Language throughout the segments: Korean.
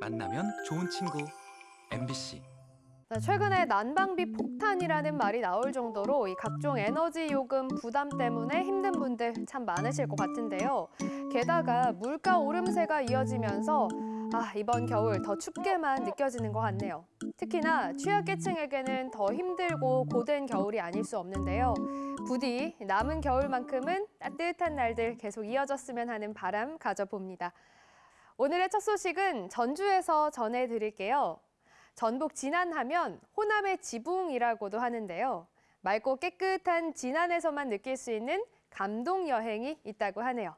만나면 좋은 친구 MBC 자, 최근에 난방비 폭탄이라는 말이 나올 정도로 이 각종 에너지 요금 부담 때문에 힘든 분들 참 많으실 것 같은데요. 게다가 물가 오름세가 이어지면서 아, 이번 겨울 더 춥게만 느껴지는 것 같네요. 특히나 취약계층에게는 더 힘들고 고된 겨울이 아닐 수 없는데요. 부디 남은 겨울만큼은 따뜻한 날들 계속 이어졌으면 하는 바람 가져봅니다. 오늘의 첫 소식은 전주에서 전해드릴게요. 전북 진안하면 호남의 지붕이라고도 하는데요. 맑고 깨끗한 진안에서만 느낄 수 있는 감동 여행이 있다고 하네요.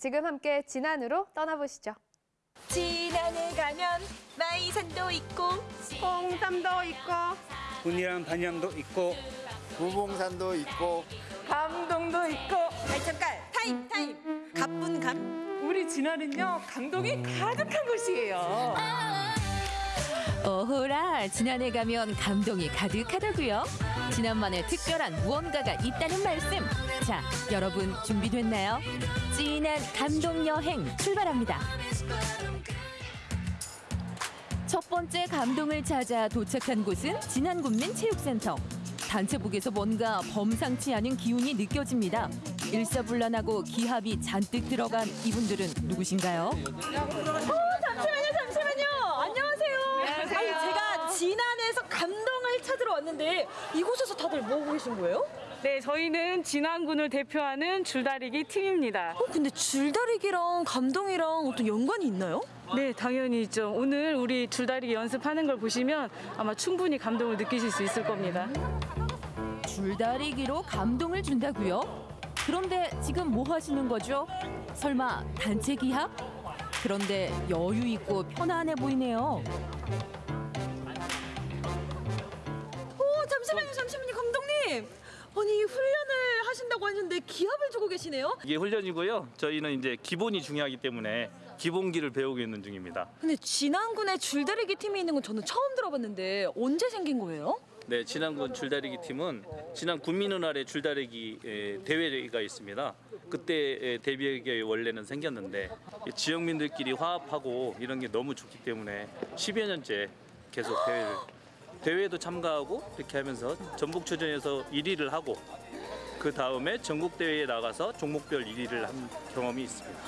지금 함께 진안으로 떠나보시죠. 진안에 가면 마이산도 있고 홍삼도 있고 분이랑 반향도 있고 구봉산도 있고 감동도 있고 아이 잠깐 타임 타임 가뿐 감 진안은요 감동이 가득한 곳이에요. 오호라 진안에 가면 감동이 가득하다고요. 진안만의 특별한 무언가가 있다는 말씀. 자, 여러분 준비됐나요? 진한 감동 여행 출발합니다. 첫 번째 감동을 찾아 도착한 곳은 진안군민체육센터. 단체복에서 뭔가 범상치 않은 기운이 느껴집니다. 일사불란하고 기합이 잔뜩 들어간 이분들은 누구신가요? 잠시만요 잠시만요 안녕하세요 아니 제가 진안에서 감동을 찾으러 왔는데 이곳에서 다들 뭐 하고 계신 거예요? 네 저희는 진안군을 대표하는 줄다리기 팀입니다. 어 근데 줄다리기랑 감동이랑 어떤 연관이 있나요? 네 당연히 있죠. 오늘 우리 줄다리기 연습하는 걸 보시면 아마 충분히 감동을 느끼실 수 있을 겁니다. 줄다리기로 감동을 준다고요? 그런데 지금 뭐 하시는 거죠? 설마 단체 기합? 그런데 여유 있고 편안해 보이네요. 어 잠시만요 잠시만요 감독님 아니 훈련을 하신다고 하셨는데 기합을 주고 계시네요? 이게 훈련이고요. 저희는 이제 기본이 중요하기 때문에 기본기를 배우고 있는 중입니다. 근데 진안군에 줄다리기 팀이 있는 건 저는 처음 들어봤는데 언제 생긴 거예요? 네, 진안군 줄다리기 팀은 진안 군민은날의 줄다리기 에, 대회가 있습니다. 그때 에, 대비하게 원래는 생겼는데 이 지역민들끼리 화합하고 이런 게 너무 좋기 때문에 10여 년째 계속 대회를 대회에도 참가하고 이렇게 하면서 전북초전에서 1위를 하고 그 다음에 전국 대회에 나가서 종목별 1위를 한 경험이 있습니다.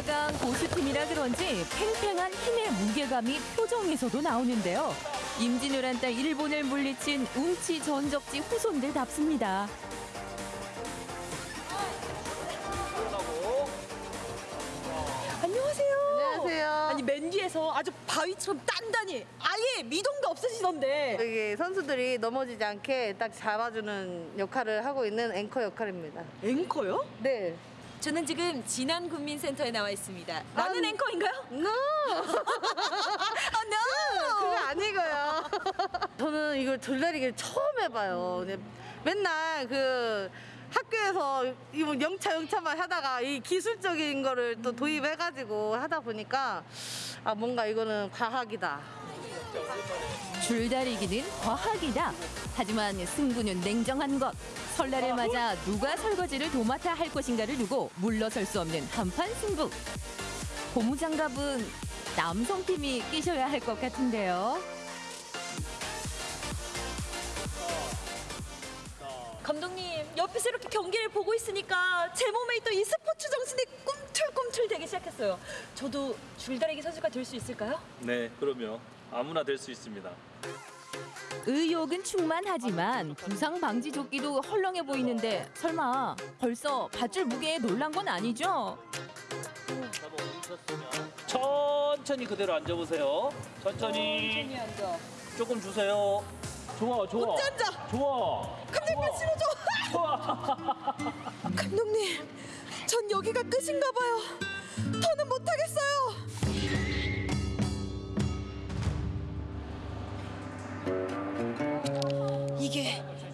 최강 고수팀이라 그런지 팽팽한 힘의 무게감이 표정에서도 나오는데요. 임진왜란 딸 일본을 물리친 운치 전적지 후손들답습니다. 안녕하세요. 안녕하세요. 아니 맨 뒤에서 아주 바위처럼 단단히 아예 미동도 없으시던데 여기 선수들이 넘어지지 않게 딱 잡아주는 역할을 하고 있는 앵커 역할입니다. 앵커요? 네. 저는 지금 진안군민센터에 나와 있습니다. 나는 아, 앵커인가요? No! 아, no! 그거 아니고요. 저는 이걸 줄다리기를 처음 해봐요. 맨날 그 학교에서 이뭐 영차 영차만 하다가 이 기술적인 거를 또 도입해가지고 하다 보니까 아 뭔가 이거는 과학이다. 줄다리기는 과학이다. 하지만 승부는 냉정한 것. 설날을 맞아 누가 설거지를 도맡아 할 것인가를 두고 물러설 수 없는 한판 승부. 고무장갑은 남성팀이 끼셔야 할 것 같은데요. 감독님 옆에서 이렇게 경기를 보고 있으니까 제 몸에 있던 이 스포츠 정신이 꿈틀꿈틀 되기 시작했어요. 저도 줄다리기 선수가 될 수 있을까요? 네, 그럼요. 아무나 될 수 있습니다. 의욕은 충만하지만 부상 방지 조끼도 헐렁해 보이는데 설마 벌써 밧줄 무게에 놀란 건 아니죠? 천천히 그대로 앉아보세요. 천천히. 조금 주세요. 좋아, 좋아. 어째 앉아? 좋아. 감독님 실어줘. 좋아. 감독님, 전 여기가 끝인가 봐요. 더는 못하겠어요.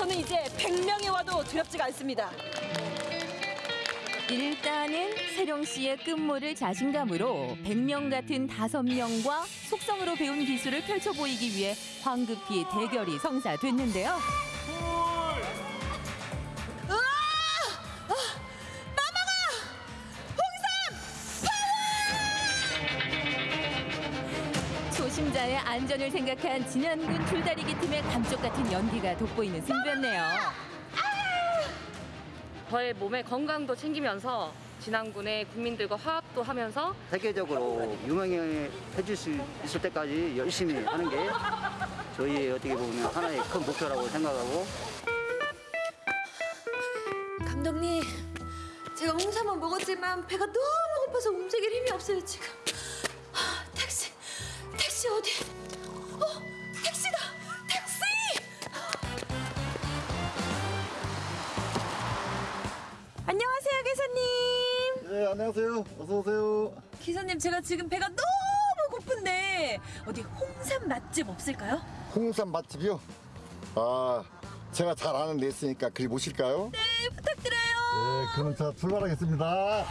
저는 이제 100명이 와도 두렵지가 않습니다. 일단은 세령 씨의 끝모를 자신감으로 100명 같은 5명과 속성으로 배운 기술을 펼쳐 보이기 위해 황급히 대결이 성사됐는데요. 안전을 생각한 진안군 줄다리기 팀의 감쪽 같은 연기가 돋보이는 승부였네요. 저의 몸의 건강도 챙기면서 진안군의 국민들과 화합도 하면서 세계적으로 유명해질 수 있을 때까지 열심히 하는 게 저희의 어떻게 보면 하나의 큰 목표라고 생각하고 감독님, 제가 홍삼은 먹었지만 배가 너무 고파서 움직일 힘이 없어요 지금. 하, 택시, 택시 어디? 안녕하세요. 어서 오세요. 기사님, 제가 지금 배가 너무 고픈데 어디 홍삼 맛집 없을까요? 홍삼 맛집이요? 아, 제가 잘 아는 데 있으니까 그리 모실까요? 네, 부탁드려요. 네, 그럼 자 출발하겠습니다.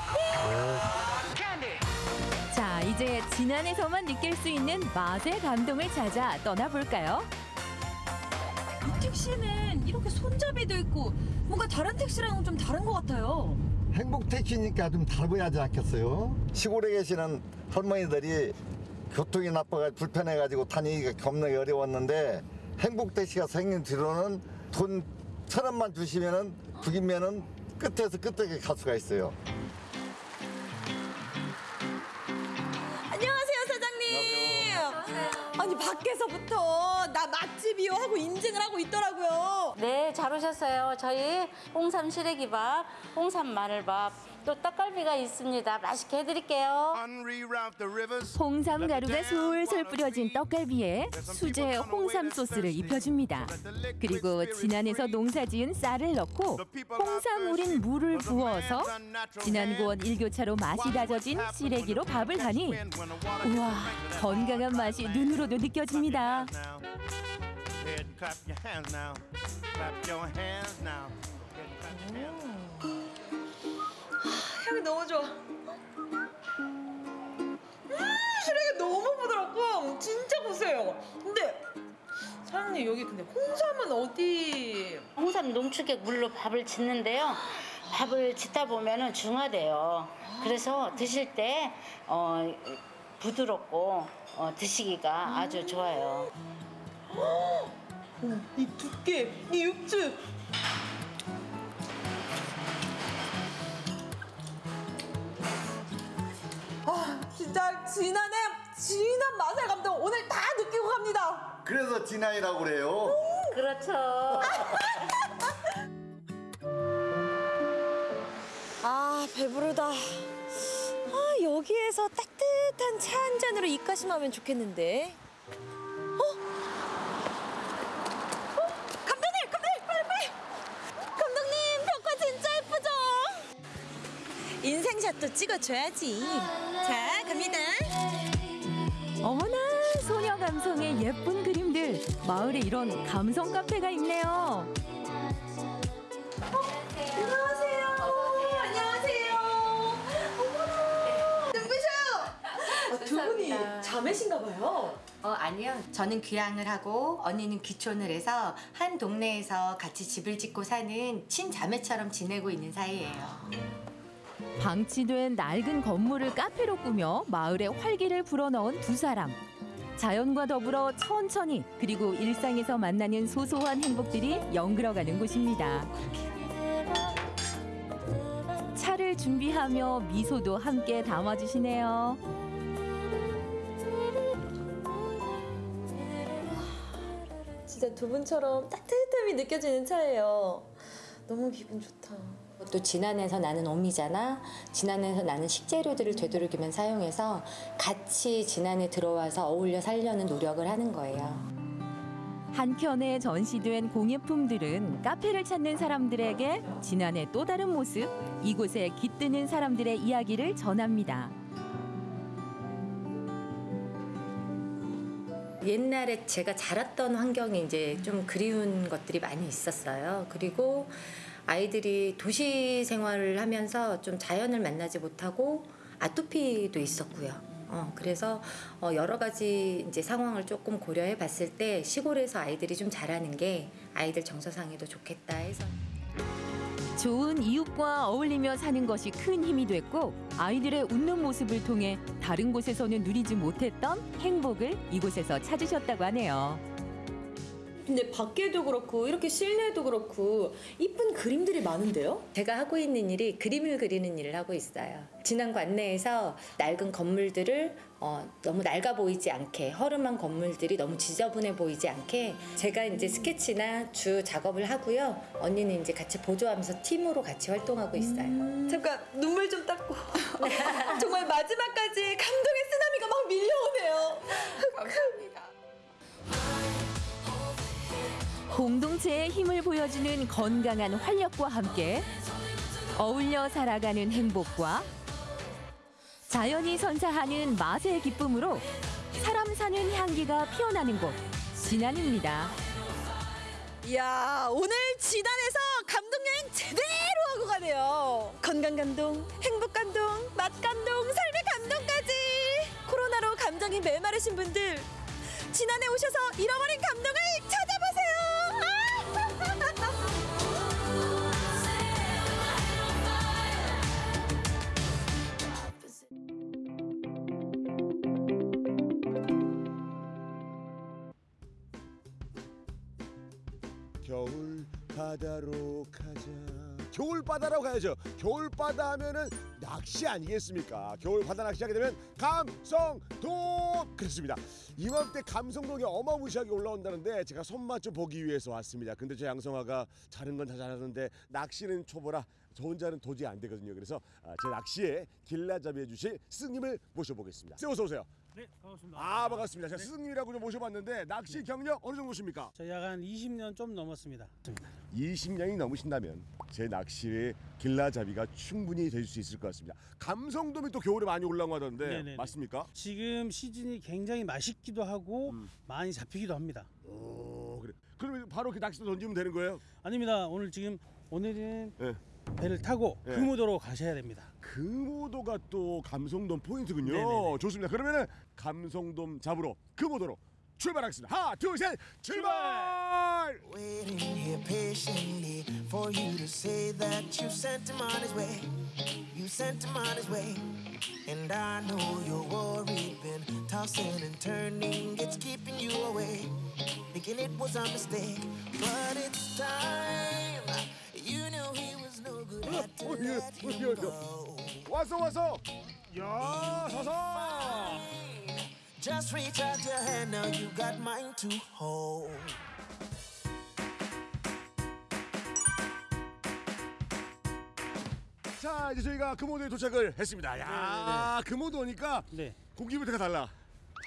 자, 이제 진안에서만 느낄 수 있는 맛의 감동을 찾아 떠나볼까요? 이 택시는 이렇게 손잡이도 있고 뭔가 다른 택시랑은 좀 다른 것 같아요. 행복 택시니까 좀 다르지 않겠어요? 시골에 계시는 할머니들이 교통이 나빠가 불편해가지고 다니기가 겁나게 어려웠는데 행복 택시가 생긴 뒤로는 돈 천 원만 주시면은 북이면은 끝에서 끝에 갈 수가 있어요. 아니 밖에서부터 나 맛집이요 하고 인증을 하고 있더라고요. 네, 잘 오셨어요. 저희 홍삼 시래기밥, 홍삼 마늘밥, 또 떡갈비가 있습니다. 맛있게 해드릴게요. 홍삼 가루가 솔솔 뿌려진 떡갈비에 수제 홍삼 소스를 입혀줍니다. 그리고 진안에서 농사지은 쌀을 넣고 홍삼 우린 물을 부어서 진안고원 일교차로 맛이 다져진 시래기로 밥을 하니 우와 건강한 맛이 눈으로도 느껴집니다. 향이 너무 좋아. 음, 시래기 너무 부드럽고 진짜 고소해요. 근데 사장님 여기 근데 홍삼은 어디? 홍삼 농축액 물로 밥을 짓는데요. 밥을 짓다 보면은 중화돼요. 그래서 드실 때 어, 부드럽고 어, 드시기가 아주 좋아요. 이 두께, 이 육즙. 진짜 진한의 진한 맛의 감동 오늘 다 느끼고 갑니다. 그래서 진아이라고 그래요. 그렇죠. 아 배부르다. 아 여기에서 따뜻한 차 한 잔으로 입가심하면 좋겠는데. 어? 어? 감독님, 감독님, 빨리 빨리. 감독님 벽화 진짜 예쁘죠? 인생샷도 찍어줘야지. 자 갑니다. 어머나 소녀 감성의 예쁜 그림들 마을에 이런 감성 카페가 있네요. 안녕하세요. 안녕하세요. 어머나. 눈부셔요. 아, 두 분이 자매신가 봐요. 어, 아니요. 저는 귀향을 하고 언니는 귀촌을 해서 한 동네에서 같이 집을 짓고 사는 친자매처럼 지내고 있는 사이예요. 방치된 낡은 건물을 카페로 꾸며 마을에 활기를 불어넣은 두 사람. 자연과 더불어 천천히 그리고 일상에서 만나는 소소한 행복들이 연그러가는 곳입니다. 차를 준비하며 미소도 함께 담아주시네요. 진짜 두 분처럼 따뜻함이 느껴지는 차예요. 너무 기분 좋다. 또 진안에서 나는 오미잖아. 진안에서 나는 식재료들을 되도록이면 사용해서 같이 진안에 들어와서 어울려 살려는 노력을 하는 거예요. 한켠에 전시된 공예품들은 카페를 찾는 사람들에게 지난해 또 다른 모습, 이곳에 깃드는 사람들의 이야기를 전합니다. 옛날에 제가 자랐던 환경이 이제 좀 그리운 것들이 많이 있었어요. 그리고 아이들이 도시 생활을 하면서 좀 자연을 만나지 못하고 아토피도 있었고요. 어, 그래서 어, 여러 가지 이제 상황을 조금 고려해 봤을 때 시골에서 아이들이 좀 자라는 게 아이들 정서상에도 좋겠다 해서. 좋은 이웃과 어울리며 사는 것이 큰 힘이 됐고 아이들의 웃는 모습을 통해 다른 곳에서는 누리지 못했던 행복을 이곳에서 찾으셨다고 하네요. 근데 밖에도 그렇고 이렇게 실내도 그렇고 이쁜 그림들이 많은데요? 제가 하고 있는 일이 그림을 그리는 일을 하고 있어요. 지난 관내에서 낡은 건물들을 어, 너무 낡아 보이지 않게 허름한 건물들이 너무 지저분해 보이지 않게 제가 이제 스케치나 주 작업을 하고요. 언니는 이제 같이 보조하면서 팀으로 같이 활동하고 있어요. 잠깐 눈물 좀 닦고 정말 마지막까지 감동의 쓰나미가 막 밀려오네요. 감사합니다. 공동체의 힘을 보여주는 건강한 활력과 함께 어울려 살아가는 행복과 자연이 선사하는 맛의 기쁨으로 사람 사는 향기가 피어나는 곳 진안입니다. 이야 오늘 진안에서 감동 여행 제대로 하고 가네요. 건강 감동, 행복 감동, 맛 감동, 삶의 감동까지. 코로나로 감정이 메마르신 분들 진안에 오셔서 잃어버린 감동을 찾아보세요. 겨울 바다로 가자. 겨울 바다로 가야죠. 겨울 바다 하면은 낚시 아니겠습니까? 겨울 바다 낚시하게 되면 감성돔 그렇습니다. 이맘때 감성돔이 어마무시하게 올라온다는데 제가 손맛 좀 보기 위해서 왔습니다. 근데 저 양성아가 자는 건 다 잘하는데 낚시는 초보라 저 혼자는 도저히 안 되거든요. 그래서 아, 제 낚시에 길라잡이 해주실 스승님을 모셔보겠습니다. 네, 어서 오세요. 네, 반갑습니다. 아 반갑습니다. 제가 스승님이라고 좀 모셔봤는데 낚시 경력 어느 정도십니까? 저희 한 20년 좀 넘었습니다. 20년이 넘으신다면 제 낚시의 길라잡이가 충분히 될 수 있을 것 같습니다. 감성돔이 또 겨울에 많이 올라오고 하던데 네네네. 맞습니까? 지금 시즌이 굉장히 맛있기도 하고 많이 잡히기도 합니다. 오 그래. 그러면 바로 그 낚시도 던지면 되는 거예요? 아닙니다. 오늘 지금 오늘은 네. 배를 타고 네. 금우도로 가셔야 됩니다. 금오도가 또 감성돔 포인트군요. 네네네. 좋습니다. 그러면은 감성돔 잡으러 금오도로 출발하겠습니다. 하나, 둘, 셋, 출발! Waiting here patiently for you to say that you sent him on his way. You sent him on his way. And I know you're worried, been tossing and turning, it's keeping you away. Thinking it was a mistake, but it's time. You knew he was no 어, 예, 어, 예, 예. 왔어, 왔어. 야, 서서. Just reach out your hand, now you got mine to hold. 자, 이제 저희가 금오도에 도착을 했습니다. 야, 금오도 오니까 네. 공기부터가 달라.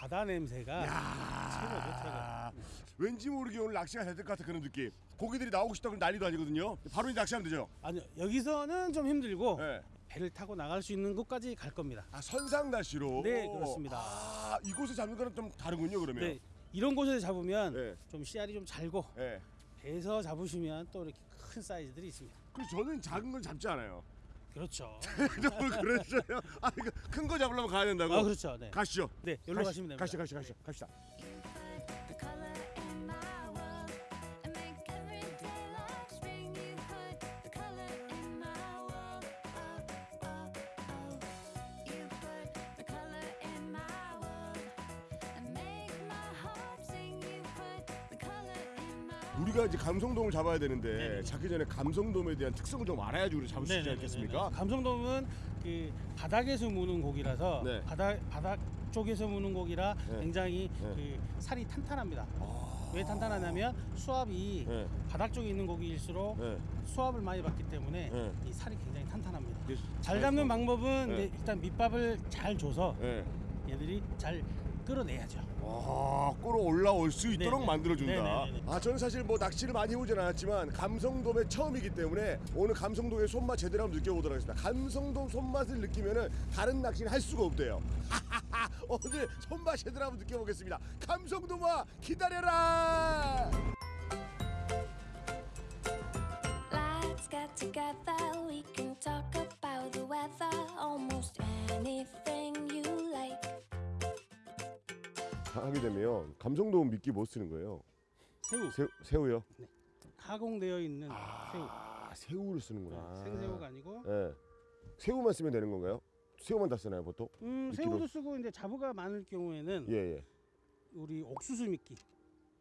바다 냄새가 최고죠, 최고. 아, 왠지 모르게 오늘 낚시가 될 것 같은 그런 느낌. 고기들이 나오고 싶다 그런 난리도 아니거든요. 바로 이제 낚시하면 되죠. 아니요 여기서는 좀 힘들고 네. 배를 타고 나갈 수 있는 곳까지 갈 겁니다. 아 선상 낚시로. 네, 그렇습니다. 아 이곳에 잡는 거는 좀 다르군요 그러면. 네, 이런 곳에서 잡으면 네. 좀 씨알이 좀 잘고 네. 배에서 잡으시면 또 이렇게 큰 사이즈들이 있습니다. 그래서 저는 작은 건 잡지 않아요. 그렇죠. 너무 그랬어요. 아 이거 큰거 잡으려면 가야 된다고. 아 그렇죠. 네. 가시죠. 네, 여기로 가시- 가시면 됩니다. 가시죠, 가시죠, 가시죠, 갑시다. 우리가 이제 감성돔을 잡아야 되는데 네네. 잡기 전에 감성돔에 대한 특성을 좀 알아야지 우리 잡을 수 있지. 않겠습니까? 감성돔은 그 바닥에서 무는 고기라서 네. 바닥 바닥 쪽에서 무는 고기라 네. 굉장히 네. 아. 그 살이 탄탄합니다. 왜 탄탄하냐면 수압이 네. 바닥 쪽에 있는 고기일수록 네. 수압을 많이 받기 때문에 네. 이 살이 굉장히 탄탄합니다. 잘 잡는 방법은 네. 네, 일단 밑밥을 잘 줘서 네. 얘들이 잘 끌어내야죠. 아, 끌어올라올 수 있도록 네네. 만들어준다. 네네네네. 아, 저는 사실 뭐 낚시를 많이 해보진 않았지만 감성돔의 처음이기 때문에 오늘 감성돔의 손맛 제대로 한번 느껴보도록 하겠습니다. 감성돔 손맛을 느끼면은 다른 낚시는 할 수가 없대요. 오늘 손맛 제대로 한번 느껴보겠습니다. 감성돔아 기다려라. Let's get together. We can talk about the weather. Almost anything you like. 하게 되면 감성돔 미끼 뭐 쓰는 거예요? 새우. 새우 새우요? 가공되어 있는 새우. 아, 새우를 쓰는구나. 생새우가 아니고 예. 새우만 쓰면 되는 건가요? 새우만 다 쓰나요 보통? 음, 미끼로? 새우도 쓰고 이제 자부가 많을 경우에는 예 예. 우리 옥수수 미끼.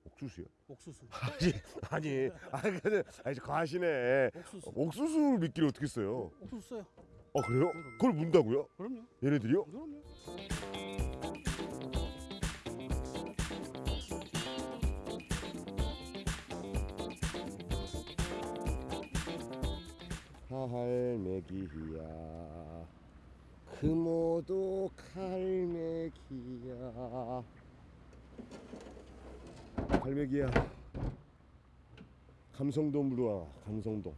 옥수수요? 옥수수. 아니 아니 아니 근데 아니 과하시네. 옥수수. 옥수수 미끼를 어떻게 써요? 옥수수 써요. 아 그래요? 그걸 문다고요? 그럼요. 얘네들이요? 그럼요. 그 모두 갈매기야 갈매기야 감성돔으로 와 감성돔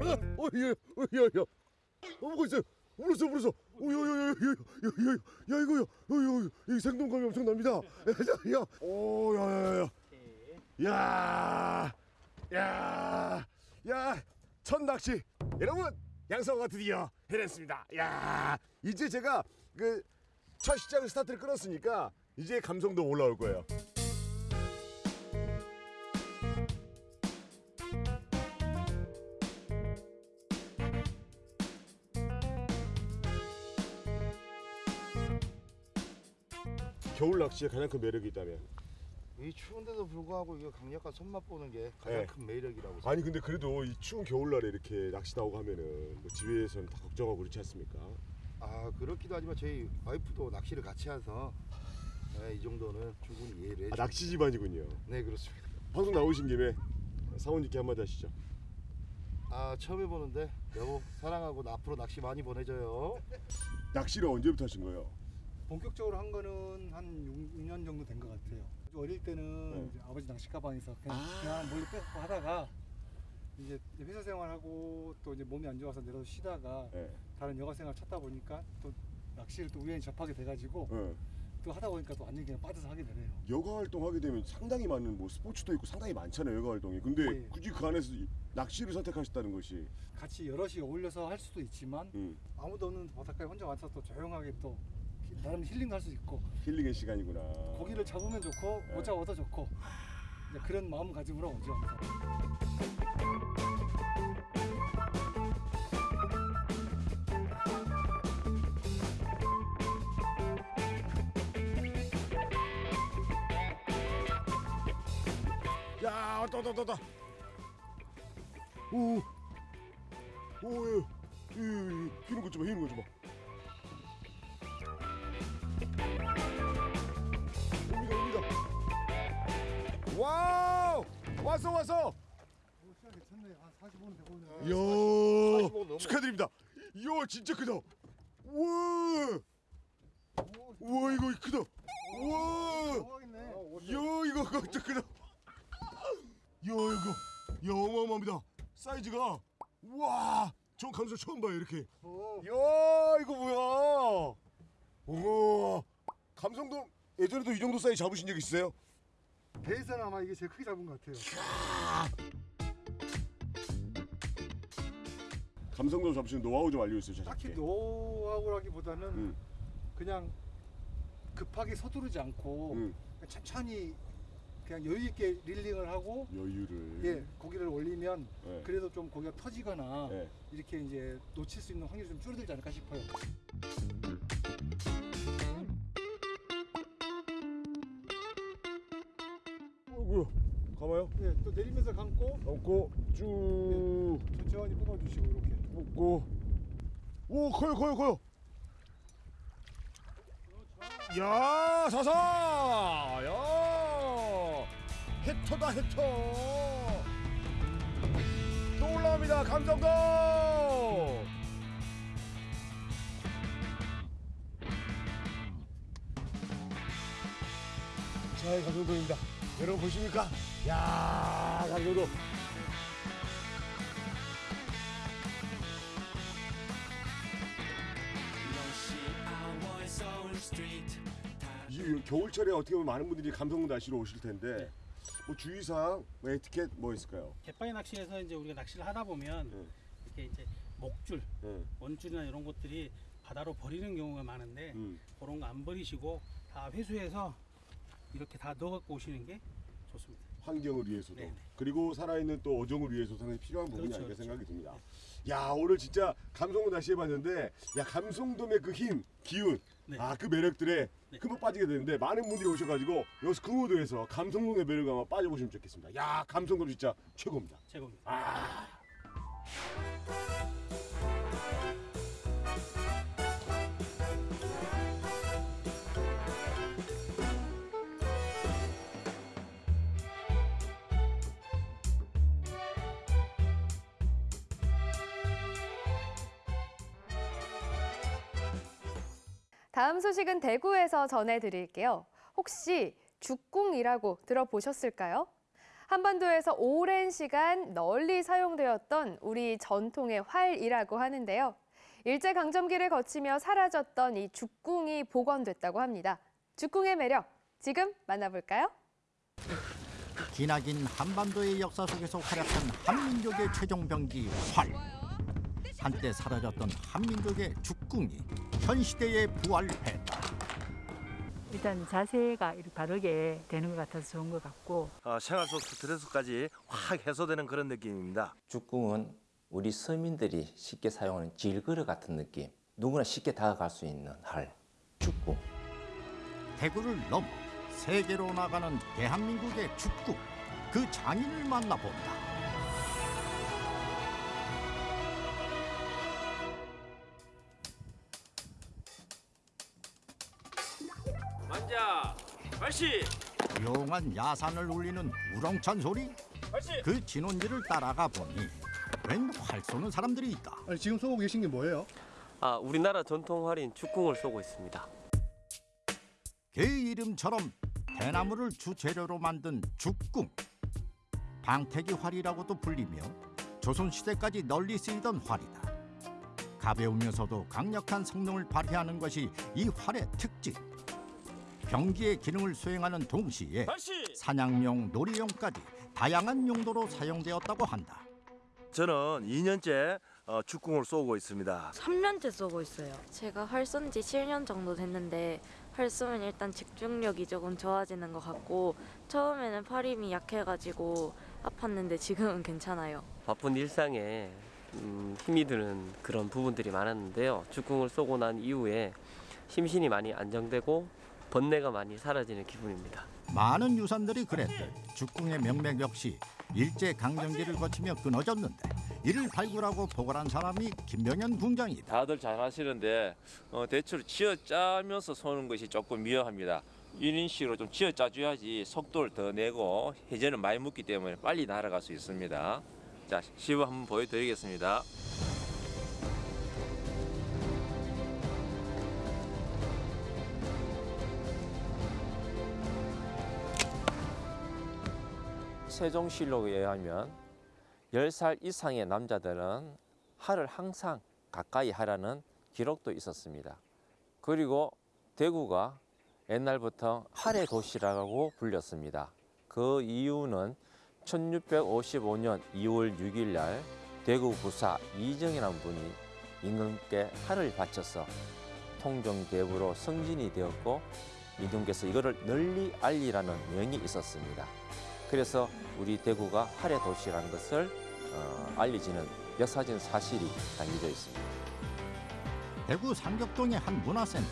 아, 어, 야, 어, 야, 야. 어, 뭐가 있어요? 울었어 울었어 오야야야야야야 이거 야야이 생동감이 엄청납니다 야야야야야야야첫 낚시 여러분 양성어가 드디어 해냈습니다 야 이제 제가 그 첫 시작을 스타트를 끊었으니까 이제 감성도 올라올 거예요 겨울 낚시의 가장 큰 매력이 있다면 이 추운데도 불구하고 이거 강력한 손맛 보는 게 가장 네. 큰 매력이라고 아니 근데 그래도 이 추운 겨울날에 이렇게 낚시 나오고 하면은 뭐 집에서는 다 걱정하고 그렇지 않습니까? 아 그렇기도 하지만 저희 와이프도 낚시를 같이 해서 네, 이 정도는 충분히 이해를 해주 아, 낚시 집안이군요. 네 그렇습니다 방송 나오신 김에 사원님께 한마디 하시죠. 아 처음 해보는데 여보 사랑하고 나 앞으로 낚시 많이 보내줘요 낚시를 언제부터 하신 거예요? 본격적으로 한 거는 한 6년 정도 된 것 같아요. 어릴 때는 네. 이제 아버지 낚시 가방에서 그냥, 그냥 몰래 빼고 하다가 이제 회사 생활하고 또 이제 몸이 안 좋아서 내려서 쉬다가 네. 다른 여가 생활 찾다 보니까 또 낚시를 또 우연히 접하게 돼가지고 네. 또 하다 보니까 또 완전 히 그냥 빠져서 하게 되네요. 여가 활동하게 되면 상당히 많은 뭐 스포츠도 있고 상당히 많잖아요 여가 활동이. 근데 네. 굳이 그 안에서 이 낚시를 선택하셨다는 것이 같이 여럿이 어울려서 할 수도 있지만 음, 아무도 없는 바닷가에 혼자 와서 또 조용하게 또 나름 힐링할 수 있고 힐링의 시간이구나. 고기를 잡으면 좋고 네. 못 잡아도 좋고 이제 그런 마음가짐으로 오죠 항상. 야 왔다 왔다 왔다, 왔다. 오, 오, 예, 예, 예, 휘는 것좀 봐, 휘는 것좀 봐. 와우, 왔어, 왔어. 시간 괜찮네. 한 45분 되고 있네. 이야, 축하드립니다. 이야, 진짜 크다. 우와, 우와, 이거 크다. 우와, 이야, 이거 진짜 크다. 야 이거 야 어마어마합니다 사이즈가 와전 감사 처음 봐요 이렇게 야 이거 뭐야 우와 감성돔 예전에도 이 정도 사이즈 잡으신 적 있어요? 배에서는 아마 이게 제일 크게 잡은 것 같아요. 감성돔 잡으시는 노하우 좀 알려주세요 딱히 노하우라기보다는 음. 그냥 급하게 서두르지 않고 음. 천천히 그냥 여유 있게 릴링을 하고 여유를 예 고기를 올리면 네. 그래도 좀 고기가 터지거나 네. 이렇게 이제 놓칠 수 있는 확률이 좀 줄어들지 않을까 싶어요. 내리면서 감고 감고 쭉 천천히 뽑아주시고 이렇게. 뽑고 오 커요 커요 커요 야 사사 야 해터다 해터 또 올라옵니다. 감성도. 자, 이 감성도입니다. 여러분 보십니까? 야, 감성도. 이 겨울철에 어떻게 보면 많은 분들이 감성도 낚시러 오실 텐데 뭐 주의사항, 뭐 에티켓 뭐 있을까요? 갯바위 낚시에서 이제 우리가 낚시를 하다 보면 이렇게 이제 목줄, 원줄이나 이런 것들이 바다로 버리는 경우가 많은데 음. 그런 거 안 버리시고 다 회수해서 이렇게 다 넣어 갖고 오시는 게 좋습니다. 환경을 위해서도 그리고 살아있는 또 어종을 위해서도 상당히 필요한 부분이 그렇죠, 아닐까 그렇죠. 생각이 듭니다. 야 오늘 진짜 감성도 낚시 해봤는데 야 감성돔의 그 힘, 기운, 네. 아그 매력들에 흠뻑 빠지게 되는데 많은 분들이 오셔가지고 여기서 금호도에서 감성돔의 매력을 한번 빠져보시면 좋겠습니다. 야 감성돔 진짜 최고입니다. 최고입니다. 아. 다음 소식은 대구에서 전해드릴게요. 혹시 죽궁이라고 들어보셨을까요? 한반도에서 오랜 시간 널리 사용되었던 우리 전통의 활이라고 하는데요. 일제강점기를 거치며 사라졌던 이 죽궁이 복원됐다고 합니다. 죽궁의 매력, 지금 만나볼까요? 기나긴 한반도의 역사 속에서 활약한 한민족의 최종 병기 활. 한때 사라졌던 한민족의 죽궁이 현 시대에 부활했다. 일단 자세가 이렇게 바르게 되는 것 같아서 좋은 것 같고 어, 생활 속 스트레스까지 확 해소되는 그런 느낌입니다. 죽궁은 우리 서민들이 쉽게 사용하는 질그릇 같은 느낌. 누구나 쉽게 다가갈 수 있는 활. 죽궁. 대구를 넘어 세계로 나가는 대한민국의 죽궁. 그 장인을 만나본다. 만자, 발시. 조용한 야산을 울리는 우렁찬 소리. 그 진원지를 따라가 보니 웬 활 쏘는 사람들이 있다. 아니, 지금 쏘고 계신 게 뭐예요? 아, 우리나라 전통 활인 죽궁을 쏘고 있습니다. 개 이름처럼 대나무를 주재료로 만든 죽궁. 방태기 활이라고도 불리며 조선시대까지 널리 쓰이던 활이다. 가벼우면서도 강력한 성능을 발휘하는 것이 이 활의 특징. 병기의 기능을 수행하는 동시에 사냥용, 놀이용까지 다양한 용도로 사용되었다고 한다. 저는 2년째 어, 죽궁을 쏘고 있습니다. 3년째 쏘고 있어요. 제가 활 쏜 지 7년 정도 됐는데 활 쏘면 일단 집중력이 조금 좋아지는 것 같고 처음에는 팔힘이 약해가지고 아팠는데 지금은 괜찮아요. 바쁜 일상에 음, 힘이 드는 그런 부분들이 많았는데요. 죽궁을 쏘고 난 이후에 심신이 많이 안정되고 번뇌가 많이 사라지는 기분입니다. 많은 유산들이 그랬듯 죽궁의 명맥 역시 일제 강점기를 거치며 끊어졌는데 이를 발굴하고 보관한 사람이 김병현 궁장이다. 다들 잘 하시는데 어, 대체로 쥐어 짜면서 쏘는 것이 조금 미흡합니다. 이런 식으로 좀 쥐어 짜줘야지 속도를 더 내고 해전을 많이 묻기 때문에 빨리 날아갈 수 있습니다. 자, 시범 한번 보여드리겠습니다. 세종실록에 의하면 10살 이상의 남자들은 활을 항상 가까이 하라는 기록도 있었습니다. 그리고 대구가 옛날부터 활의 도시라고 불렸습니다. 그 이유는 1655년 2월 6일 날 대구 부사 이정이라는 분이 임금께 활을 바쳐서 통정대부로 승진이 되었고 임금께서 이거를 널리 알리라는 명이 있었습니다. 그래서 우리 대구가 활의 도시라는 것을 어, 알려지는 역사적인 사실이 담겨져 있습니다. 대구 삼격동의 한 문화센터.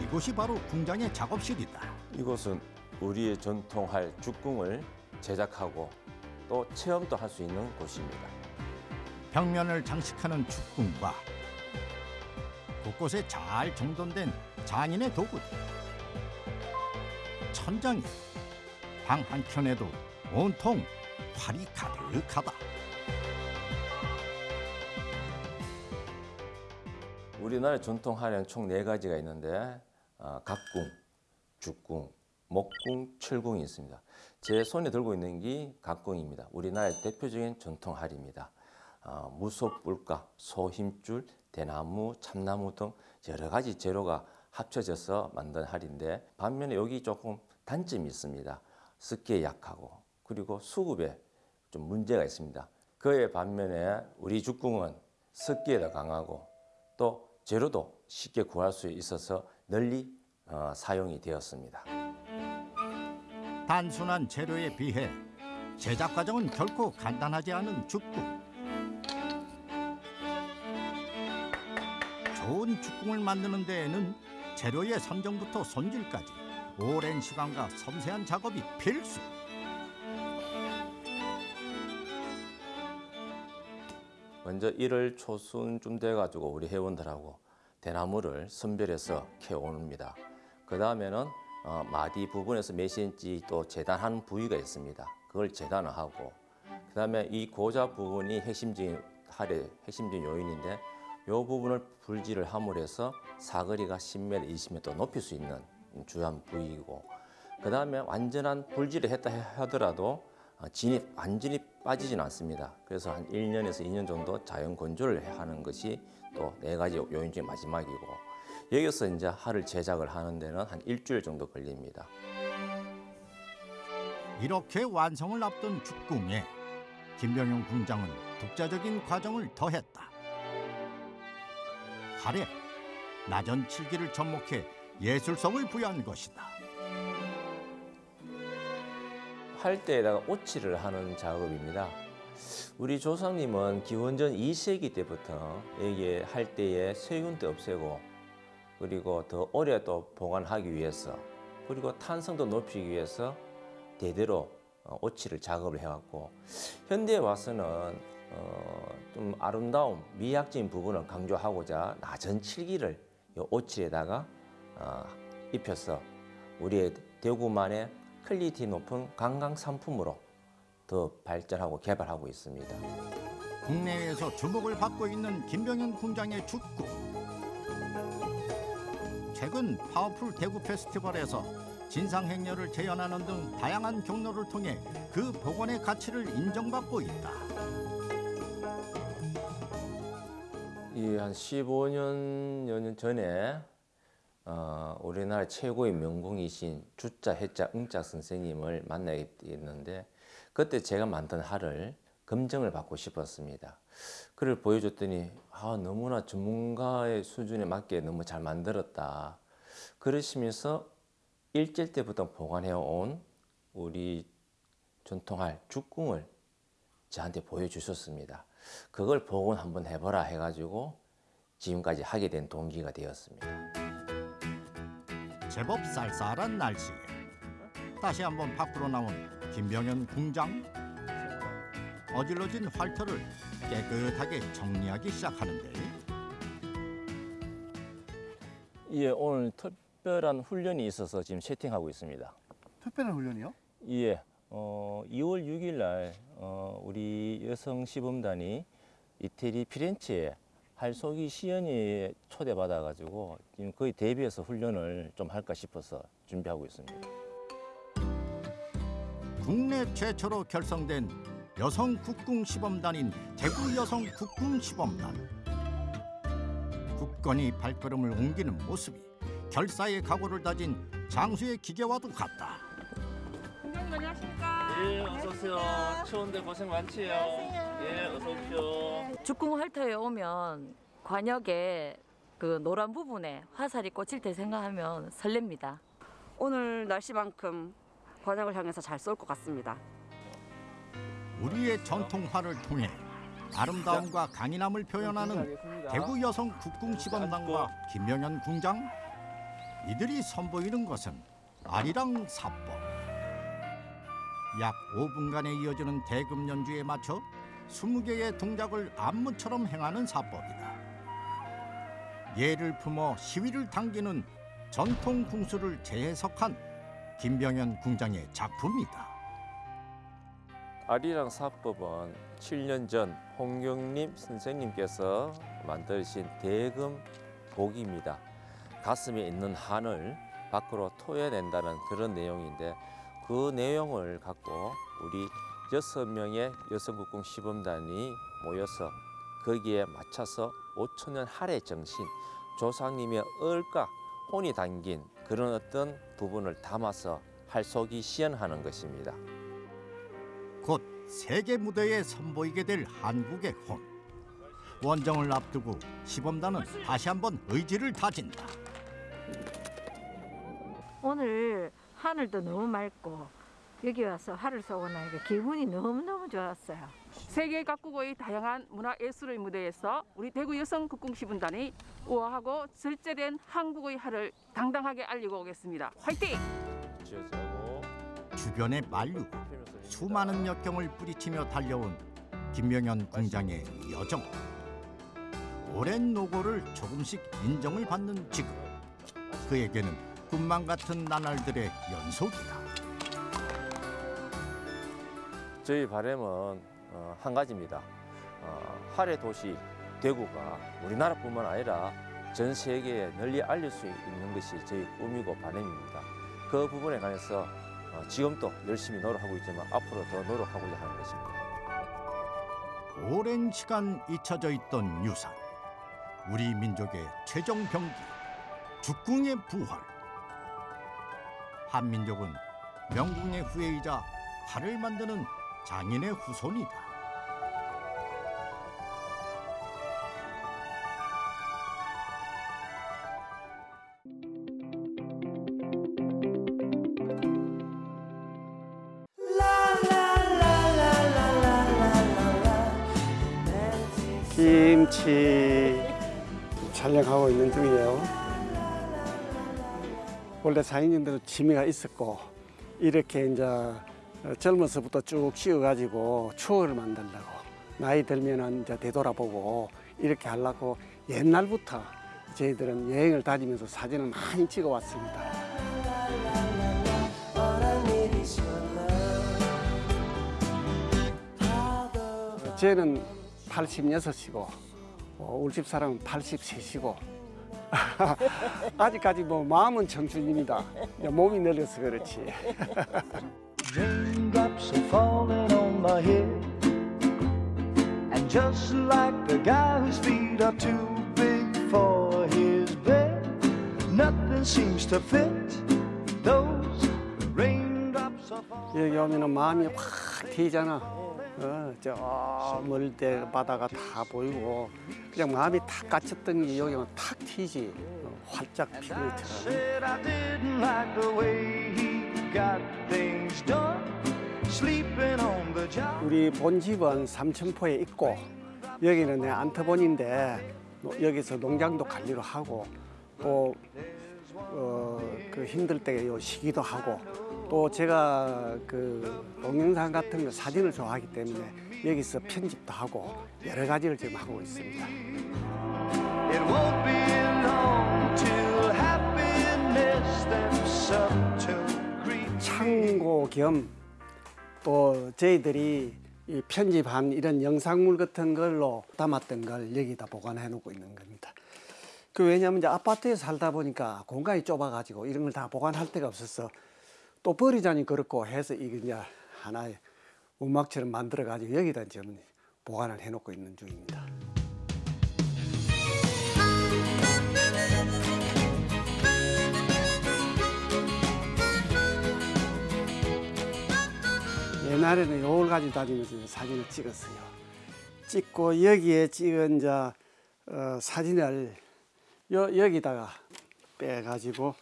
이곳이 바로 궁장의 작업실이다. 이곳은 우리의 전통할 죽궁을 제작하고 또 체험도 할 수 있는 곳입니다. 벽면을 장식하는 죽궁과 곳곳에 잘 정돈된 장인의 도구들. 천장에 방 한켠에도 온통 활이 가득하다. 우리나라 전통 한약 총네 가지가 있는데 아, 어, 갑궁, 죽궁, 목궁, 철궁이 있습니다. 제 손에 들고 있는 게 갑궁입니다. 우리나라의 대표적인 전통 할입니다. 어, 아, 무소, 뿔까, 소, 힘줄, 대나무, 참나무 등 여러 가지 재료가 합쳐져서 만든 할인데 반면에 여기 조금 단점이 있습니다. 습기에 약하고 그리고 수급에 좀 문제가 있습니다. 그에 반면에 우리 죽궁은 습기에 더 강하고 또 재료도 쉽게 구할 수 있어서 널리 어, 사용이 되었습니다. 단순한 재료에 비해 제작 과정은 결코 간단하지 않은 죽궁. 좋은 죽궁을 만드는 데에는 재료의 선정부터 손질까지 오랜 시간과 섬세한 작업이 필수. 먼저 1월 초순쯤 돼가지고 우리 회원들하고 대나무를 선별해서 캐옵니다. 그 다음에는 어, 마디 부분에서 몇 cm 또 재단하는 부위가 있습니다. 그걸 재단을 하고 그 다음에 이 고자 부분이 핵심적인 할의 핵심적인 요인인데 이 부분을 불질을 함으로 해서 사거리가 10m, 20m 또 높일 수 있는 주요한 부위이고 그 다음에 완전한 불질을 했다 하더라도 어, 진이 완전히 빠지진 않습니다. 그래서 한 1년에서 2년 정도 자연 건조를 하는 것이 또 네 가지 요인 중에 마지막이고 여기서 이제 할을 제작을 하는 데는 한 일주일 정도 걸립니다. 이렇게 완성을 앞둔 죽궁에 김병용 궁장은 독자적인 과정을 더했다. 활에 나전 칠기를 접목해 예술성을 부여한 것이다. 활대에다가 오칠을 하는 작업입니다. 우리 조상님은 기원전 2세기 때부터 여기에 할대에 세균도 없애고 그리고 더 오래 또 보관하기 위해서 그리고 탄성도 높이기 위해서 대대로 어, 오칠을 작업을 해왔고 현대에 와서는 어, 좀 아름다움, 미학적인 부분을 강조하고자 낮은 칠기를 이 오칠에다가 어, 입혀서 우리의 대구만의 quality 높은 관광 상품으로 더 발전하고 개발하고 있습니다. 국내외에서 주목을 받고 있는 김병현 궁장의 죽궁. 최근 파워풀 대구 페스티벌에서 진상행렬을 재현하는 등 다양한 경로를 통해 그 복원의 가치를 인정받고 있다. 이 한 15년 년 전에 어, 우리나라 최고의 명공이신 주자, 해자, 응자 선생님을 만나게 됐는데 그때 제가 만든 할을 검증을 받고 싶었습니다. 그를 보여줬더니 아, 너무나 전문가의 수준에 맞게 너무 잘 만들었다. 그러시면서 일제 때부터 보관해온 우리 전통할 죽궁을 저한테 보여주셨습니다. 그걸 복원 한번 해보라 해가지고 지금까지 하게 된 동기가 되었습니다. 제법 쌀쌀한 날씨에 다시 한번 밖으로 나온 김병현 궁장 어질러진 활터를 깨끗하게 정리하기 시작하는데 예, 오늘 특별한 훈련이 있어서 지금 세팅하고 있습니다. 특별한 훈련이요? 예, 어, 2월 6일 날 어, 우리 여성 시범단이 이태리 피렌체에 할쏘기 시연회에 초대받아가지고 지금 거의 대비해서 훈련을 좀 할까 싶어서 준비하고 있습니다. 국내 최초로 결성된 여성 국궁 시범단인 대구 여성 국궁 시범단. 굳건히 발걸음을 옮기는 모습이 결사의 각오를 다진 장수의 기계와도 같다. 팀장님 안녕하십니까? 예, 어서 오세요. 추운데 고생 많지요. 예, 어서 오십시오. 죽궁 활터에 오면 관역에 그 노란 부분에 화살이 꽂힐 때 생각하면 설렙니다. 오늘 날씨만큼 관역을 향해서 잘 쏠 것 같습니다. 우리의 전통화를 통해 아름다움과 강인함을 표현하는 대구 여성 국궁 시범단과 김명현 궁장 이들이 선보이는 것은 아리랑 사법 약 5분간에 이어지는 대금 연주에 맞춰 20개의 동작을 안무처럼 행하는 사법이다 예를 품어 시위를 당기는 전통 궁수를 재해석한 김병현 궁장의 작품이다 아리랑 사법은 7년 전 홍경림 선생님께서 만드신 대금 복입니다. 가슴에 있는 한을 밖으로 토해낸다는 그런 내용인데 그 내용을 갖고 우리 여섯 명의 여성국궁 시범단이 모여서 거기에 맞춰서 5천년 할애 정신, 조상님의 얼과 혼이 담긴 그런 어떤 부분을 담아서 할속이 시연하는 것입니다. 곧 세계 무대에 선보이게 될 한국의 혼. 원정을 앞두고 시범단은 다시 한번 의지를 다진다. 오늘 하늘도 너무 맑고 여기 와서 하를 쏘고 나니까 기분이 너무너무 좋았어요. 세계 각국의 다양한 문화 예술의 무대에서 우리 대구 여성 국궁시분단이 우아하고 절제된 한국의 하를 당당하게 알리고 오겠습니다. 화이팅! 주변의 만류, 수많은 역경을 뿌리치며 달려온 김명현 궁장의 여정. 오랜 노고를 조금씩 인정을 받는 지금 그에게는 꿈만 같은 나날들의 연속이다. 저희 바람은 어, 한 가지입니다. 어, 할의 도시 대구가 우리나라뿐만 아니라 전 세계에 널리 알릴 수 있는 것이 저희 꿈이고 바람입니다. 그 부분에 관해서 어, 지금도 열심히 노력하고 있지만 앞으로 더 노력하고자 하는 것입니다. 오랜 시간 잊혀져 있던 유산. 우리 민족의 최종 병기, 죽궁의 부활. 한민족은 명궁의 후예이자 활을 만드는 장인의 후손이다. 김치 촬영하고 있는 중이에요. 원래 사인님들도 취미가 있었고 이렇게 이제 젊어서부터 쭉 씌워가지고 추억을 만들려고 나이 들면은 이제 되돌아보고 이렇게 하려고 옛날부터 저희들은 여행을 다니면서 사진을 많이 찍어 왔습니다. 쟤는 86이고 어, 우리 집 사람은 83이고 아직까지 뭐 마음은 청춘입니다. 몸이 늙어서 그렇지. Raindrops are falling on my head. And just like the guy whose feet are too big for his bed, nothing seems to fit. Those raindrops are falling. 여기 오면은 마음이 확 트이잖아. 어, 저 멀대 바다가 다 보이고 그냥 마음이 탁 갇혔던 게 여기 탁 튀지. 어, 활짝 job. 우리 본 집은 삼천포에 있고 여기는 내 안터본인데 뭐 여기서 농장도 관리를 하고 또 어, 그 힘들 때 요 쉬기도 하고 또 제가 그 동영상 같은 거 사진을 좋아하기 때문에 여기서 편집도 하고 여러 가지를 지금 하고 있습니다. 창고 겸 또 저희들이 이 편집한 이런 영상물 같은 걸로 담았던 걸 여기다 보관해 놓고 있는 겁니다. 그 왜냐하면 이제 아파트에 살다 보니까 공간이 좁아가지고 이런 걸 다 보관할 데가 없어서 또 버리자니 그렇고 해서 이게 이제 하나의 음악처럼 만들어 가지고 여기다 지금 보관을 해 놓고 있는 중입니다. 옛날에는 요걸 가지고 다니면서 사진을 찍었어요. 찍고 여기에 찍은 이제 어, 사진을 여, 여기다가 빼가지고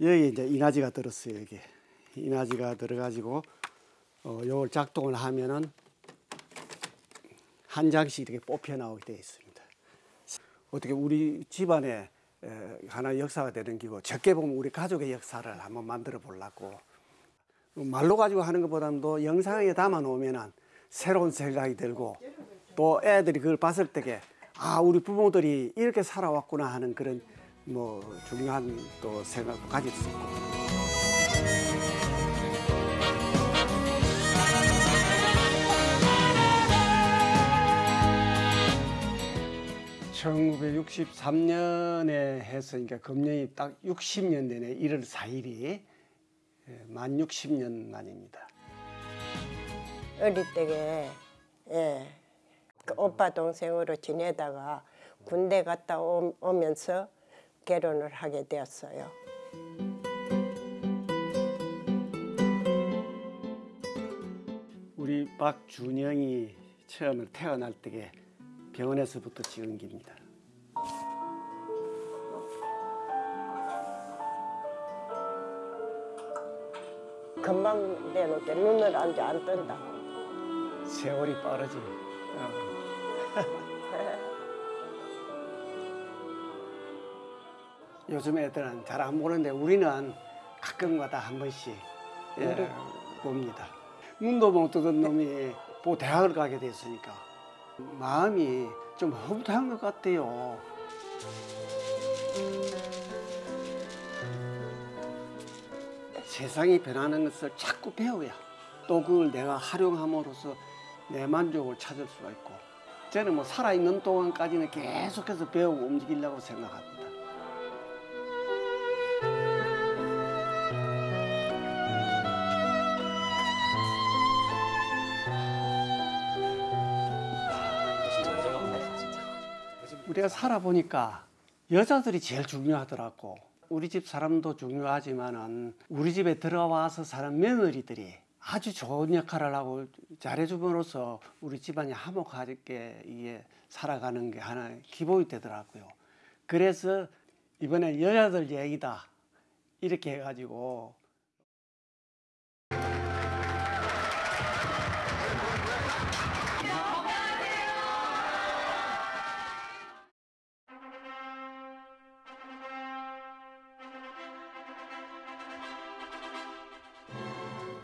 여기 이제 이나지가 들었어요. 여기 이나지가 들어가지고 어, 요걸 작동을 하면은 한 장씩 이렇게 뽑혀 나오게 되어 있습니다. 어떻게 우리 집안에 에, 하나 역사가 되는 기고 적게 보면 우리 가족의 역사를 한번 만들어 보려고 말로 가지고 하는 것보다도 영상에 담아 놓으면 새로운 생각이 들고 또 애들이 그걸 봤을 때에 아 우리 부모들이 이렇게 살아왔구나 하는 그런 뭐 중요한 또 생각도 가질 수 있고 1963년에 해서 그러니까 금년이 딱 60년 되네 1월 4일이 만 60년 만입니다. 어릴 때에 예, 그 오빠 동생으로 지내다가 군대 갔다 오, 오면서 결혼을 하게 되었어요. 우리 박준영이 처음에 태어날 때에 병원에서부터 찍은 겁니다. 금방 내놓게 눈을 안안 뜬다. 세월이 빠르지. 어. 요즘 애들은 잘 안 보는데 우리는 가끔가다 한 번씩 예, 봅니다. 눈도 못 뜨던 놈이 뭐 대학을 가게 됐으니까 마음이 좀 허무한 것 같아요. 세상이 변하는 것을 자꾸 배워야 또 그걸 내가 활용함으로써 내 만족을 찾을 수가 있고 저는 뭐 살아있는 동안까지는 계속해서 배우고 움직이려고 생각합니다. 우리가 살아보니까 여자들이 제일 중요하더라고. 우리 집 사람도 중요하지만은 우리 집에 들어와서 사는 며느리들이 아주 좋은 역할을 하고 잘해줌으로써 우리 집안이 화목하게 이게 살아가는 게 하나 기본이 되더라고요. 그래서 이번에 여자들 얘기다 이렇게 해가지고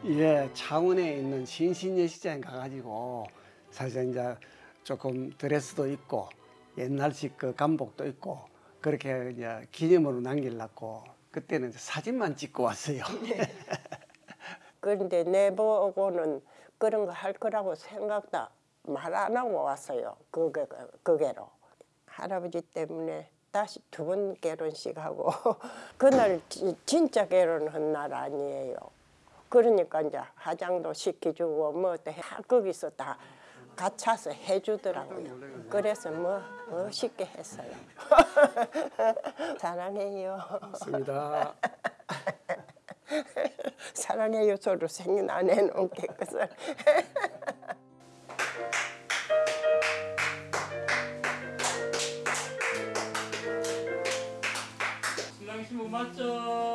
예, 창원에 있는 신신예시장에 가가지고 사실 이제 조금 드레스도 있고 옛날식 그 간복도 있고 그렇게 이제 기념으로 남기려고 그때는 사진만 찍고 왔어요. 그런데 내보고는 그런 거 할 거라고 생각도 말 안 하고 왔어요. 그게 그게로 할아버지 때문에 다시 두 번 결혼식하고 그날 지- 진짜 결혼한 날 아니에요. 그러니까 이제 화장도 시켜주고 뭐또 거기서 다 갖춰서 해주더라고요. 그래서 뭐 멋있게 했어요. 사랑해요. 맞습니다. 사랑해요 소리 생긴 게 그것을. 신랑 신부 맞절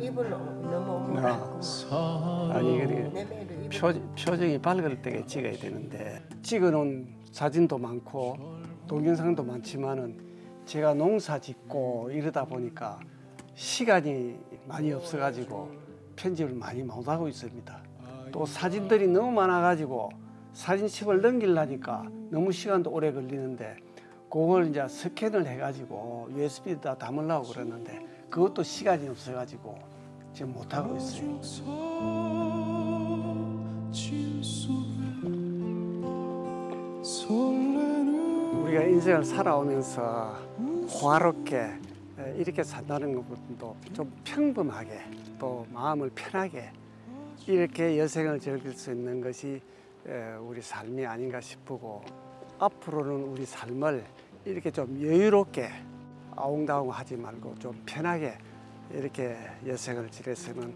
입을 너무 아, 아니 그게 표, 표정이 밝을 때에 찍어야 되는데 찍어놓은 사진도 많고 동영상도 많지만은 제가 농사 짓고 이러다 보니까 시간이 많이 없어가지고 편집을 많이 못하고 있습니다. 또 사진들이 너무 많아가지고 사진첩을 넘기려니까 너무 시간도 오래 걸리는데 그걸 이제 스캔을 해가지고 USB에다 담으려고 그러는데 그것도 시간이 없어가지고 지금 못하고 있어요. 우리가 인생을 살아오면서 호화롭게 이렇게 산다는 것도 좀 평범하게 또 마음을 편하게 이렇게 여생을 즐길 수 있는 것이 우리 삶이 아닌가 싶고 앞으로는 우리 삶을 이렇게 좀 여유롭게 아웅다웅 하지 말고 좀 편하게 이렇게 여생을 지냈으면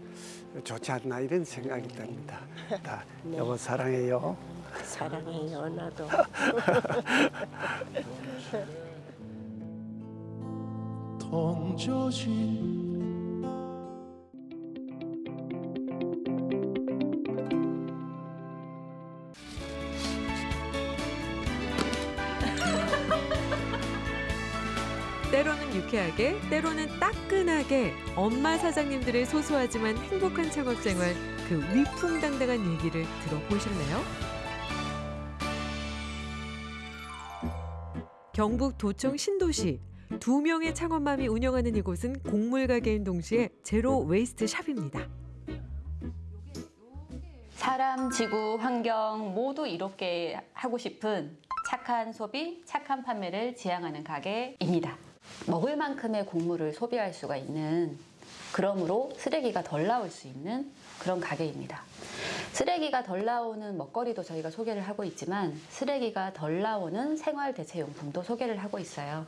좋지 않나 이런 생각이 듭니다. 다 네. 여보 사랑해요. 사랑해요 나도. 던져진 때로는 따끈하게 엄마 사장님들의 소소하지만 행복한 창업 생활 그 위풍당당한 얘기를 들어보실래요? 경북 도청 신도시 두 명의 창업맘이 운영하는 이곳은 곡물 가게인 동시에 zero waste shop입니다. 사람, 지구, 환경 모두 이롭게 하고 싶은 착한 소비, 착한 판매를 지향하는 가게입니다. 먹을 만큼의 곡물을 소비할 수가 있는 그러므로 쓰레기가 덜 나올 수 있는 그런 가게입니다. 쓰레기가 덜 나오는 먹거리도 저희가 소개를 하고 있지만 쓰레기가 덜 나오는 생활 대체용품도 소개를 하고 있어요.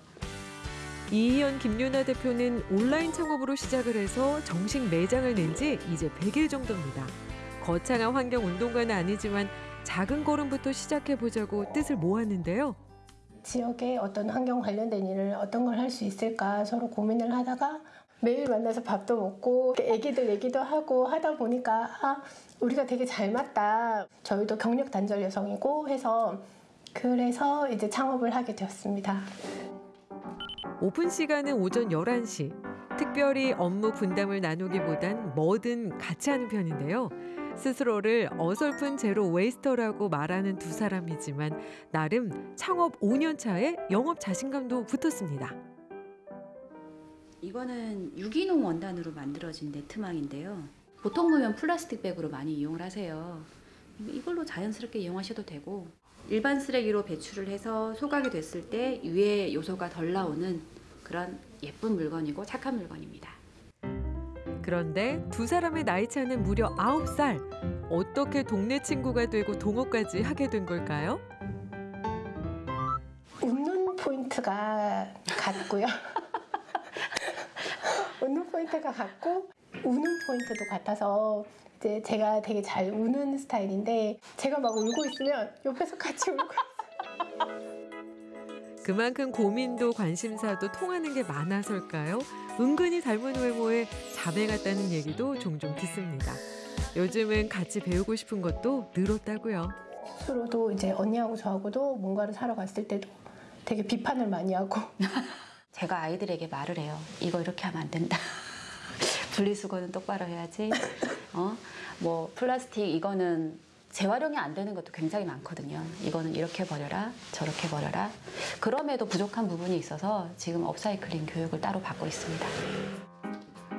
이희연 김윤아 대표는 온라인 창업으로 시작을 해서 정식 매장을 낸 지 이제 100일 정도입니다. 거창한 환경 운동가는 아니지만 작은 걸음부터 시작해 보자고 뜻을 모았는데요. 지역에 어떤 환경 관련된 일을 어떤 걸 할 수 있을까 서로 고민을 하다가 매일 만나서 밥도 먹고 애기들 얘기도 하고 하다 보니까 아, 우리가 되게 잘 맞다. 저희도 경력 단절 여성이고 해서 그래서 이제 창업을 하게 되었습니다. 오픈 시간은 오전 11시. 특별히 업무 분담을 나누기보단 뭐든 같이 하는 편인데요. 스스로를 어설픈 zero waster라고 말하는 두 사람이지만 나름 창업 5년 차에 영업 자신감도 붙었습니다. 이거는 유기농 원단으로 만들어진 네트망인데요. 보통 보면 플라스틱 백으로 많이 이용을 하세요. 이걸로 자연스럽게 이용하셔도 되고 일반 쓰레기로 배출을 해서 소각이 됐을 때 유해 요소가 덜 나오는 그런 예쁜 물건이고 착한 물건입니다. 그런데 두 사람의 나이 차는 무려 9살. 어떻게 동네 친구가 되고 동업까지 하게 된 걸까요? 웃는 포인트가 같고요. 웃는 포인트가 같고 우는 포인트도 같아서 이제 제가 되게 잘 우는 스타일인데 제가 막 울고 있으면 옆에서 같이 울고 그만큼 고민도 관심사도 통하는 게 많아서일까요? 은근히 닮은 외모에 자매 같다는 얘기도 종종 듣습니다. 요즘은 같이 배우고 싶은 것도 늘었다고요. 스스로도 이제 언니하고 저하고도 뭔가를 사러 갔을 때도 되게 비판을 많이 하고 제가 아이들에게 말을 해요. 이거 이렇게 하면 안 된다. 분리수거는 똑바로 해야지. 어? 뭐 플라스틱 이거는 재활용이 안 되는 것도 굉장히 많거든요. 이거는 이렇게 버려라, 저렇게 버려라. 그럼에도 부족한 부분이 있어서 지금 업사이클링 교육을 따로 받고 있습니다.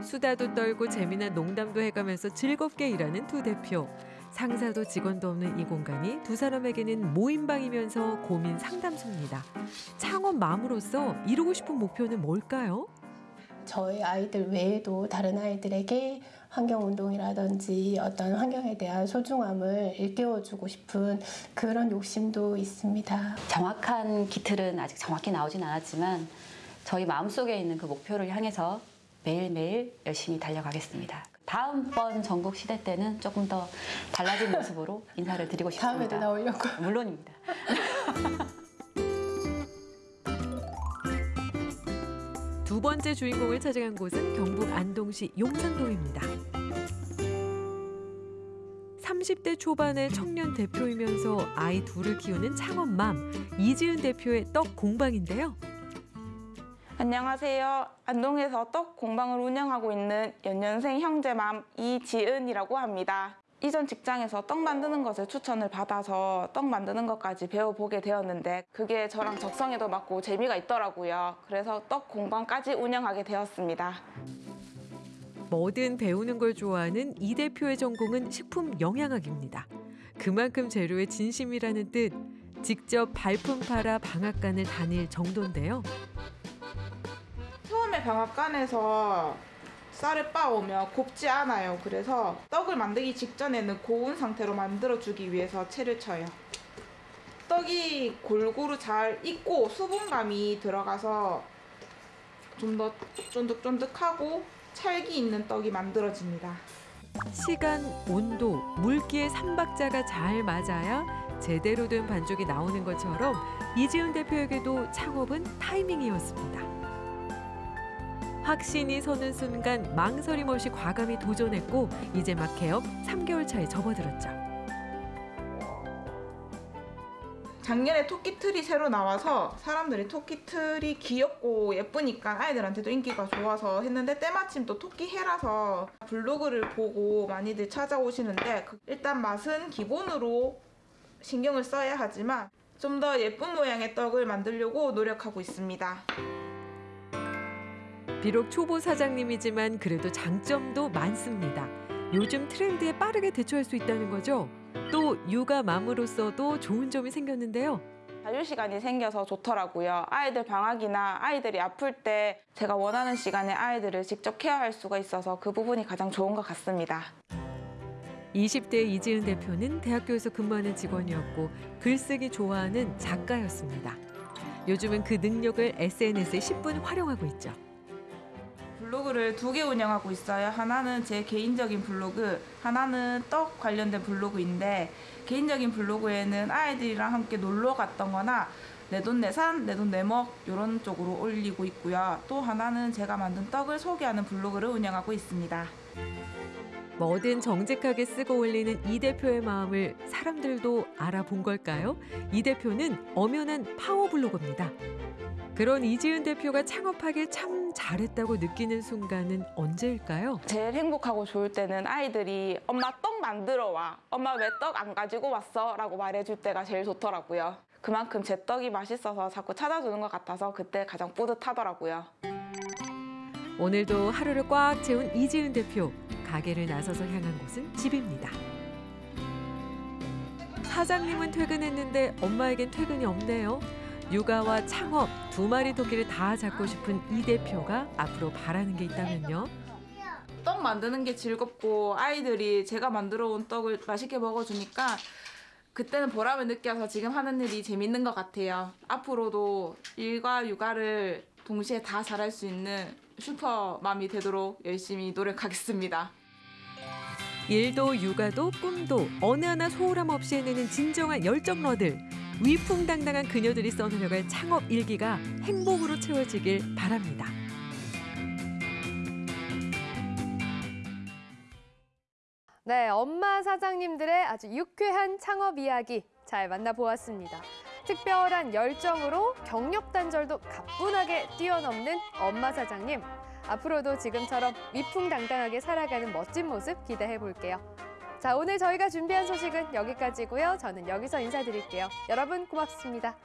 수다도 떨고 재미난 농담도 해가면서 즐겁게 일하는 두 대표. 상사도 직원도 없는 이 공간이 두 사람에게는 모임방이면서 고민 상담소입니다. 창업맘으로서 이루고 싶은 목표는 뭘까요? 저희 아이들 외에도 다른 아이들에게 환경운동이라든지 어떤 환경에 대한 소중함을 일깨워주고 싶은 그런 욕심도 있습니다. 정확한 기틀은 아직 정확히 나오진 않았지만 저희 마음속에 있는 그 목표를 향해서 매일매일 열심히 달려가겠습니다. 다음번 전국 시대 때는 조금 더 달라진 모습으로 인사를 드리고 싶습니다. 다음에도 나오려고. 물론입니다. 번째 주인공을 찾아간 곳은 경북 안동시 용산동입니다. 30대 초반의 청년 대표이면서 아이 둘을 키우는 창업맘 이지은 대표의 떡 공방인데요. 안녕하세요. 안동에서 떡 공방을 운영하고 있는 연년생 형제맘 이지은이라고 합니다. 이전 직장에서 떡 만드는 것을 추천을 받아서 떡 만드는 것까지 배워보게 되었는데 그게 저랑 적성에도 맞고 재미가 있더라고요. 그래서 떡 공방까지 운영하게 되었습니다. 뭐든 배우는 걸 좋아하는 이 대표의 전공은 식품 영양학입니다. 그만큼 재료에 진심이라는 뜻. 직접 발품 팔아 방앗간을 다닐 정도인데요. 처음에 방앗간에서 쌀을 빻으면 곱지 않아요. 그래서 떡을 만들기 직전에는 고운 상태로 만들어주기 위해서 채를 쳐요. 떡이 골고루 잘 익고 수분감이 들어가서 좀 더 쫀득쫀득하고 찰기 있는 떡이 만들어집니다. 시간, 온도, 물기의 삼박자가 잘 맞아야 제대로 된 반죽이 나오는 것처럼 이지은 대표에게도 창업은 타이밍이었습니다. 확신이 서는 순간 망설임 없이 과감히 도전했고 이제 막 개업 3개월 차에 접어들었죠. 작년에 토끼 틀이 새로 나와서 사람들이 토끼 틀이 귀엽고 예쁘니까 아이들한테도 인기가 좋아서 했는데 때마침 또 토끼 해라서 블로그를 보고 많이들 찾아오시는데 그 일단 맛은 기본으로 신경을 써야 하지만 좀 더 예쁜 모양의 떡을 만들려고 노력하고 있습니다. 비록 초보 사장님이지만 그래도 장점도 많습니다. 요즘 트렌드에 빠르게 대처할 수 있다는 거죠. 또 육아 맘으로서도 좋은 점이 생겼는데요. 자유 시간이 생겨서 좋더라고요. 아이들 방학이나 아이들이 아플 때 제가 원하는 시간에 아이들을 직접 케어할 수가 있어서 그 부분이 가장 좋은 것 같습니다. 20대 이지은 대표는 대학교에서 근무하는 직원이었고 글쓰기 좋아하는 작가였습니다. 요즘은 그 능력을 SNS에 10분 활용하고 있죠. 블로그를 두 개 운영하고 있어요. 하나는 제 개인적인 블로그, 하나는 떡 관련된 블로그인데 개인적인 블로그에는 아이들이랑 함께 놀러 갔던 거나 내돈내산, 내돈내먹 이런 쪽으로 올리고 있고요. 또 하나는 제가 만든 떡을 소개하는 블로그를 운영하고 있습니다. 뭐든 정직하게 쓰고 올리는 이 대표의 마음을 사람들도 알아본 걸까요? 이 대표는 엄연한 파워블로거입니다. 그런 이지은 대표가 창업하길 참 잘했다고 느끼는 순간은 언제일까요? 제일 행복하고 좋을 때는 아이들이 엄마 떡 만들어 와. 엄마 왜 떡 안 가지고 왔어? 라고 말해줄 때가 제일 좋더라고요. 그만큼 제 떡이 맛있어서 자꾸 찾아주는 것 같아서 그때 가장 뿌듯하더라고요. 오늘도 하루를 꽉 채운 이지은 대표. 가게를 나서서 향한 곳은 집입니다. 사장님은 퇴근했는데 엄마에겐 퇴근이 없네요. 육아와 창업 두 마리 토끼를 다 잡고 싶은 이 대표가 앞으로 바라는 게 있다면요. 떡 만드는 게 즐겁고 아이들이 제가 만들어 온 떡을 맛있게 먹어주니까 그때는 보람을 느껴서 지금 하는 일이 재밌는 것 같아요. 앞으로도 일과 육아를 동시에 다 잘할 수 있는 슈퍼맘이 되도록 열심히 노력하겠습니다. 일도 육아도 꿈도 어느 하나 소홀함 없이 해내는 진정한 열정러들. 위풍당당한 그녀들이 써내려갈 창업 일기가 행복으로 채워지길 바랍니다. 네, 엄마 사장님들의 아주 유쾌한 창업 이야기 잘 만나보았습니다. 특별한 열정으로 경력 단절도 가뿐하게 뛰어넘는 엄마 사장님. 앞으로도 지금처럼 위풍당당하게 살아가는 멋진 모습 기대해 볼게요. 자, 오늘 저희가 준비한 소식은 여기까지고요. 저는 여기서 인사드릴게요. 여러분 고맙습니다.